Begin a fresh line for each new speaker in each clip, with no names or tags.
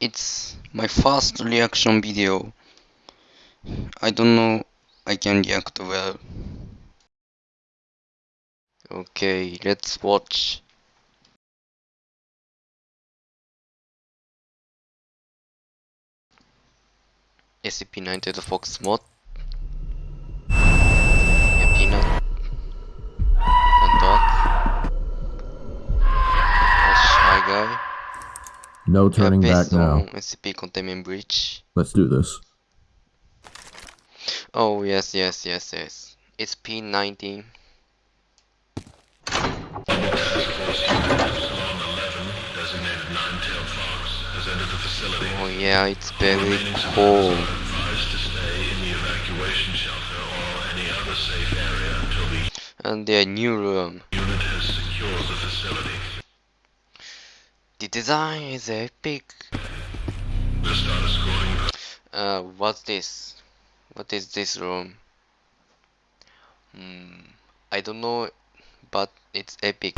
It's my first reaction video. I don't know I can react well. Okay, let's watch. SCP-9 Fox mod.
No turning
yeah,
back now.
SCP Containment Breach.
Let's do this.
Oh yes, yes, yes, yes. It's P19.
designated Nine-Tailed Fox, has entered the facility.
Oh yeah, it's very
Remaining
cold.
survivors have been advised to stay in the evacuation shelter or any other safe area until the
And their new room.
unit has secured the facility.
Design is epic. Uh, what's this? What is this room? Hmm, I don't know, but it's epic.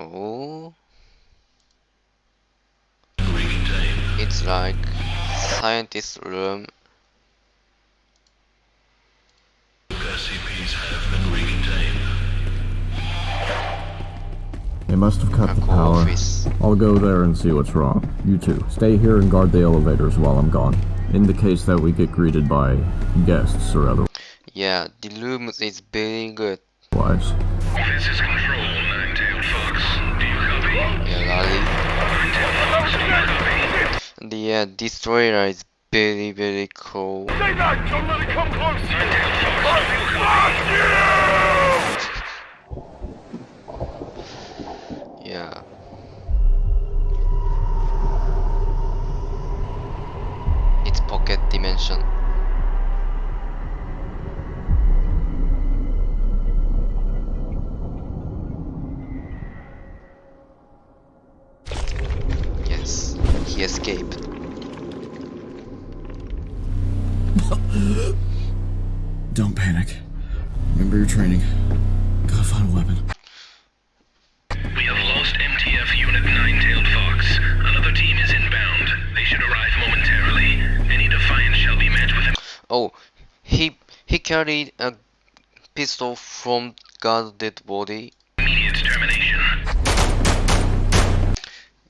Oh, it's like scientist room.
They must have cut the power.
office.
I'll go there and see what's wrong. You two, stay here and guard the elevators while I'm gone. In the case that we get greeted by guests or
Yeah, the room is very good.
otherwise.
This is Control, Nine-Tailed Fox. Do you copy?
Yeah, Lali.
Nine-Tailed Fox, do you copy?
The uh, destroyer is very very cool.
Say that! Don't let it come close to you!
Yeah. It's pocket dimension. Yes, he escaped.
Don't panic. Remember your training. Gotta find a weapon.
Oh, he he carried a pistol from guard dead body.
immediate termination.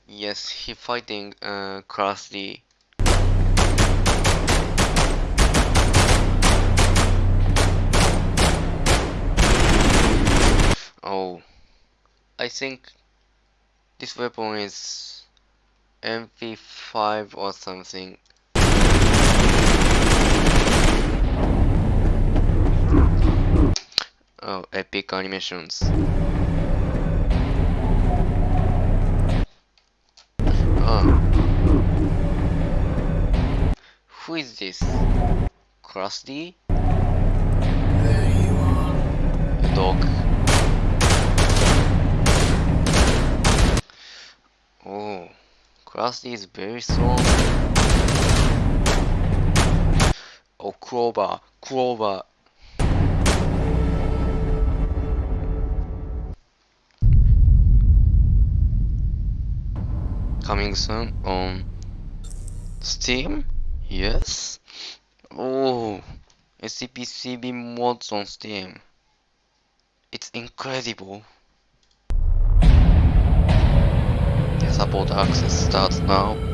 Yes, he fighting uh Class D. Oh, I think this weapon is MP5 or something. Oh, epic animations. Oh. Who is this? Krusty? A dog. Oh, Krusty is very strong. Oh, Clover, Clover. Coming soon on Steam? Yes? Oh, SCP-CB mods on Steam. It's incredible. The support access starts now.